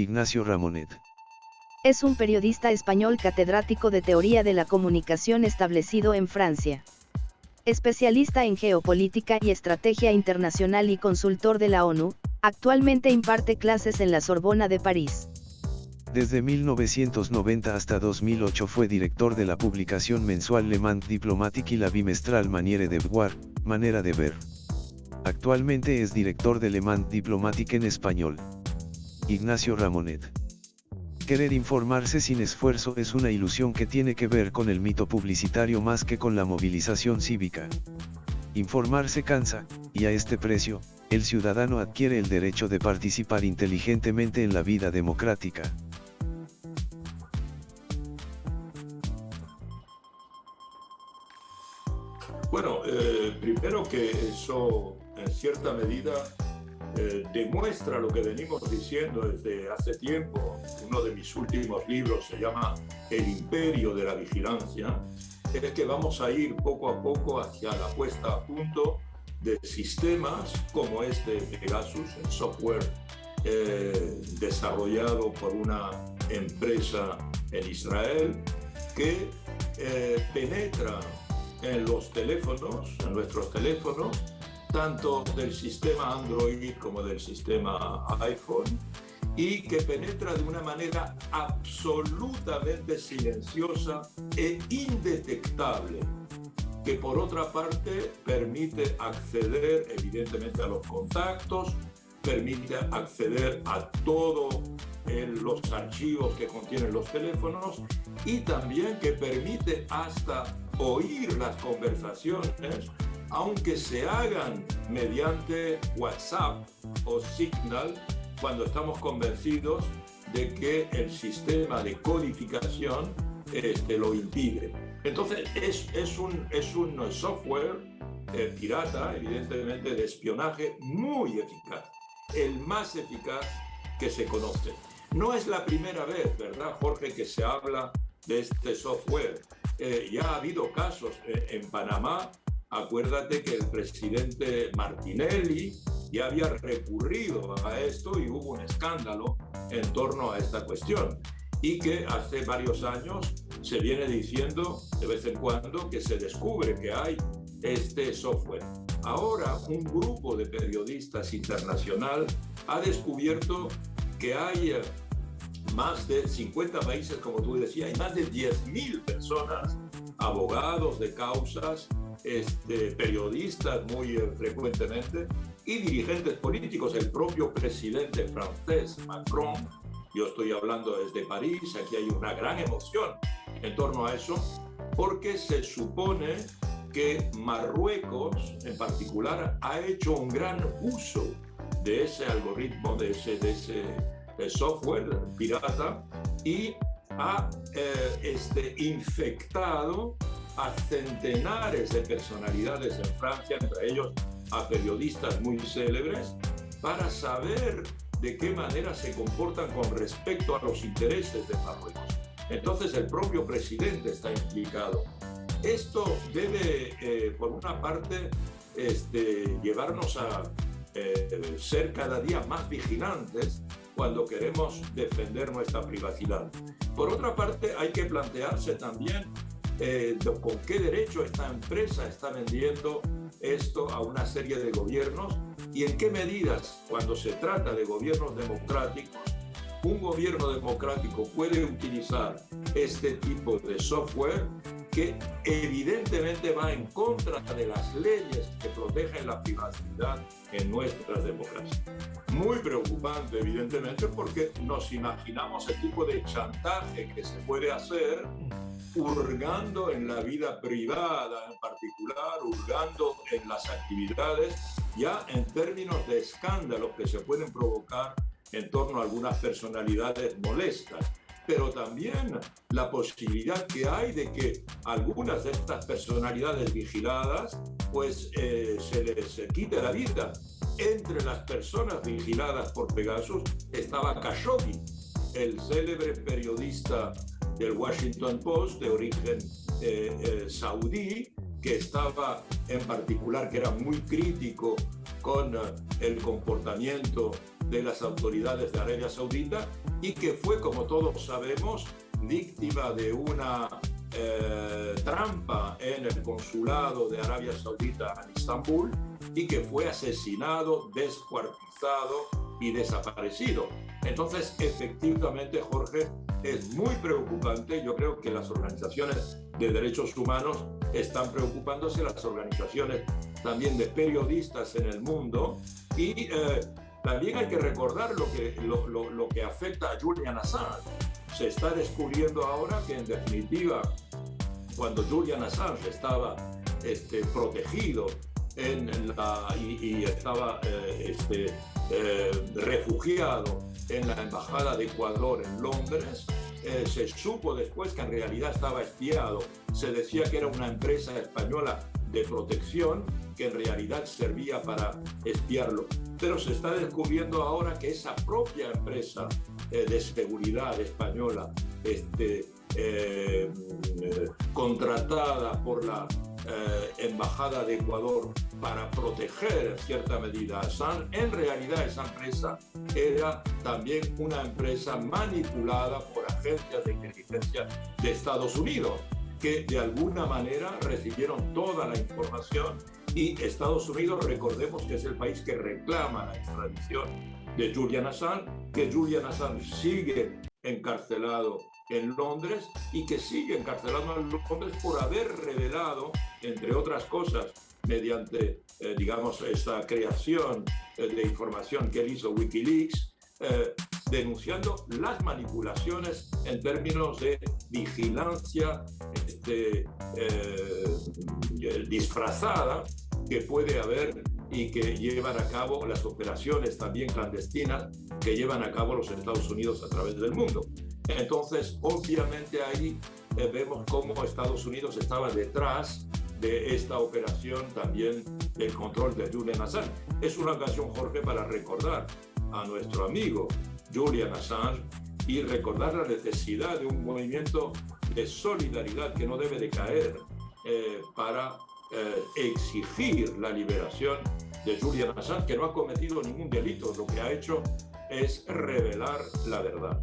Ignacio Ramonet. Es un periodista español catedrático de Teoría de la Comunicación establecido en Francia. Especialista en geopolítica y estrategia internacional y consultor de la ONU, actualmente imparte clases en la Sorbona de París. Desde 1990 hasta 2008 fue director de la publicación mensual Le Monde Diplomatique y la bimestral Maniere de Voir, Manera de Ver. Actualmente es director de Le Monde Diplomatique en español. Ignacio Ramonet. Querer informarse sin esfuerzo es una ilusión que tiene que ver con el mito publicitario más que con la movilización cívica. Informarse cansa, y a este precio, el ciudadano adquiere el derecho de participar inteligentemente en la vida democrática. Bueno, eh, primero que eso en cierta medida eh, demuestra lo que venimos diciendo desde hace tiempo. Uno de mis últimos libros se llama El imperio de la vigilancia. Es que vamos a ir poco a poco hacia la puesta a punto de sistemas como este Pegasus, el software eh, desarrollado por una empresa en Israel que penetra en los teléfonos, en nuestros teléfonos, tanto del sistema Android como del sistema iPhone, y que penetra de una manera absolutamente silenciosa e indetectable, que por otra parte permite acceder evidentemente a los contactos, permite acceder a todos los archivos que contienen los teléfonos y también que permite hasta oír las conversaciones, aunque se hagan mediante WhatsApp o Signal, cuando estamos convencidos de que el sistema de codificación este, lo impide. Entonces, es, es, un, es un software eh, pirata, evidentemente, de espionaje muy eficaz, el más eficaz que se conoce. No es la primera vez, ¿verdad, Jorge, que se habla de este software? Eh, ya ha habido casos eh, en Panamá. Acuérdate que el presidente Martinelli ya había recurrido a esto y hubo un escándalo en torno a esta cuestión. Y que hace varios años se viene diciendo de vez en cuando que se descubre que hay este software. Ahora un grupo de periodistas internacional ha descubierto que hay eh, más de 50 países, como tú decías, hay más de 10.000 personas, abogados de causas, este, periodistas muy eh, frecuentemente y dirigentes políticos. El propio presidente francés, Macron, yo estoy hablando desde París, aquí hay una gran emoción en torno a eso, porque se supone que Marruecos en particular ha hecho un gran uso de ese algoritmo, de ese, de ese software pirata y ha eh, este, infectado a centenares de personalidades en Francia, entre ellos a periodistas muy célebres, para saber de qué manera se comportan con respecto a los intereses de Marruecos. Entonces el propio presidente está implicado. Esto debe, eh, por una parte, este, llevarnos a eh, ser cada día más vigilantes cuando queremos defender nuestra privacidad. Por otra parte, hay que plantearse también eh, con qué derecho esta empresa está vendiendo esto a una serie de gobiernos y en qué medidas, cuando se trata de gobiernos democráticos, un gobierno democrático puede utilizar este tipo de software que evidentemente va en contra de las leyes que protegen la privacidad en nuestras democracias. Muy preocupante, evidentemente, porque nos imaginamos el tipo de chantaje que se puede hacer hurgando en la vida privada en particular, hurgando en las actividades, ya en términos de escándalos que se pueden provocar en torno a algunas personalidades molestas pero también la posibilidad que hay de que algunas de estas personalidades vigiladas pues eh, se les quite la vida. Entre las personas vigiladas por Pegasus estaba Khashoggi, el célebre periodista del Washington Post de origen eh, eh, saudí, que estaba en particular, que era muy crítico con el comportamiento de las autoridades de Arabia Saudita y que fue, como todos sabemos, víctima de una eh, trampa en el consulado de Arabia Saudita en Estambul y que fue asesinado, descuartizado y desaparecido. Entonces, efectivamente, Jorge, es muy preocupante. Yo creo que las organizaciones de derechos humanos están preocupándose, las organizaciones también de periodistas en el mundo. Y eh, también hay que recordar lo que, lo, lo que afecta a Julian Assange se está descubriendo ahora que en definitiva, cuando Julian Assange estaba este, protegido en la, y, estaba eh, este, eh, refugiado en la Embajada de Ecuador en Londres, eh, se supo después que en realidad estaba espiado. Se decía que era una empresa española de protección que en realidad servía para espiarlo. Pero se está descubriendo ahora que esa propia empresa eh, de seguridad española, este, eh, contratada por la eh, Embajada de Ecuador para proteger cierta medida a San, en realidad esa empresa era también una empresa manipulada por agencias de inteligencia de Estados Unidos que de alguna manera recibieron toda la información. Y Estados Unidos, recordemos que es el país que reclama la extradición de Julian Assange, que Julian Assange sigue encarcelado en Londres y que sigue encarcelado en Londres por haber revelado, entre otras cosas, mediante, eh, digamos, esta creación eh, de información que él hizo Wikileaks, eh, denunciando las manipulaciones en términos de vigilancia este, disfrazada que puede haber y que llevan a cabo las operaciones también clandestinas que llevan a cabo los Estados Unidos a través del mundo. Entonces, obviamente ahí eh, vemos cómo Estados Unidos estaba detrás de esta operación también del control de Julian Assange. Es una ocasión, Jorge, para recordar a nuestro amigo Julian Assange y recordar la necesidad de un movimiento de solidaridad que no debe de caer eh, para eh, exigir la liberación de Julian Assange, que no ha cometido ningún delito, lo que ha hecho es revelar la verdad.